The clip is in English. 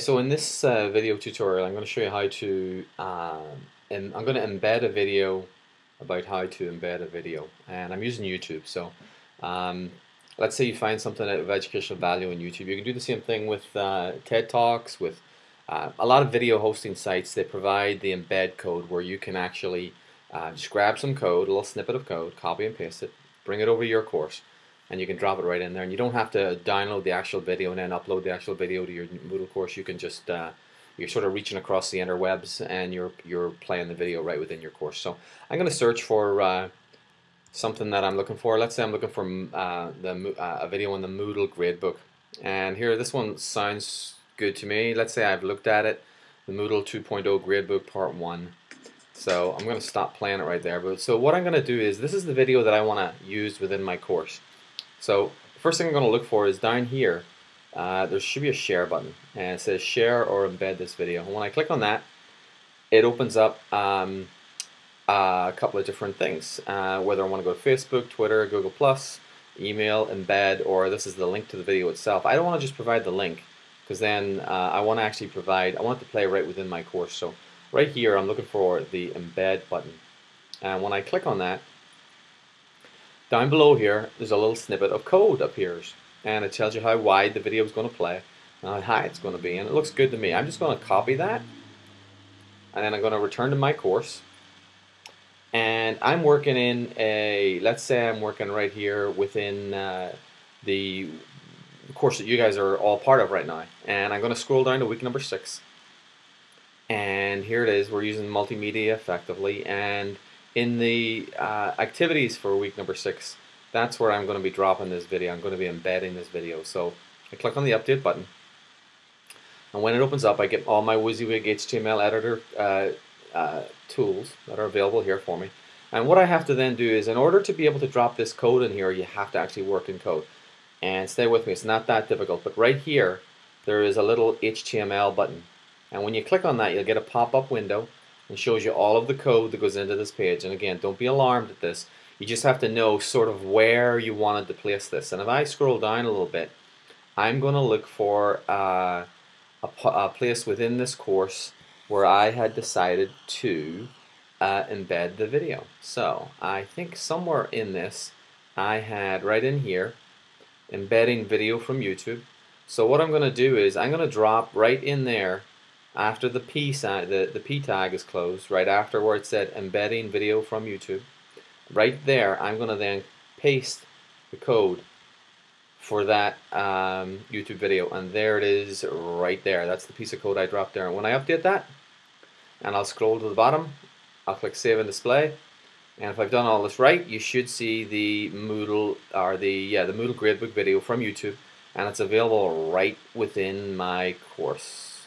So in this uh, video tutorial I'm going to show you how to um, I'm going to embed a video about how to embed a video and I'm using YouTube. So um, let's say you find something of educational value on YouTube. You can do the same thing with uh, TED Talks with uh, a lot of video hosting sites. They provide the embed code where you can actually uh, just grab some code a little snippet of code copy and paste it bring it over to your course and you can drop it right in there. And you don't have to download the actual video and then upload the actual video to your Moodle course. You can just uh, you're sort of reaching across the interwebs and you're you're playing the video right within your course. So I'm going to search for uh, something that I'm looking for. Let's say I'm looking for uh, the uh, a video on the Moodle gradebook. And here this one sounds good to me. Let's say I've looked at it the Moodle 2.0 gradebook part 1 so I'm going to stop playing it right there. But so what I'm going to do is this is the video that I want to use within my course so first thing I'm going to look for is down here uh, there should be a share button and it says share or embed this video. And when I click on that it opens up um, a couple of different things uh, whether I want to go to Facebook, Twitter, Google+, email, embed, or this is the link to the video itself. I don't want to just provide the link because then uh, I want to actually provide, I want it to play right within my course. So right here I'm looking for the embed button and when I click on that down below here, there's a little snippet of code appears and it tells you how wide the video is going to play and how high it's going to be and it looks good to me. I'm just going to copy that and then I'm going to return to my course. And I'm working in a, let's say I'm working right here within uh, the course that you guys are all part of right now. And I'm going to scroll down to week number six. And here it is we're using multimedia effectively and in the uh, activities for week number six, that's where I'm going to be dropping this video. I'm going to be embedding this video. So I click on the update button. And when it opens up, I get all my WYSIWYG HTML editor uh, uh, tools that are available here for me. And what I have to then do is, in order to be able to drop this code in here, you have to actually work in code. And stay with me, it's not that difficult. But right here, there is a little HTML button. And when you click on that, you'll get a pop-up window and shows you all of the code that goes into this page. And again, don't be alarmed at this. You just have to know sort of where you wanted to place this. And if I scroll down a little bit, I'm going to look for uh, a, a, place within this course where I had decided to uh, embed the video. So I think somewhere in this I had right in here embedding video from YouTube. So what I'm going to do is I'm going to drop right in there after the P sign, the, the P tag is closed, right after where it said embedding video from YouTube, right there I'm going to then paste the code for that um, YouTube video and there it is right there. That's the piece of code I dropped there. And when I update that, and I'll scroll to the bottom, I'll click Save and Display, and if I've done all this right, you should see the Moodle or the yeah the Moodle Gradebook video from YouTube, and it's available right within my course.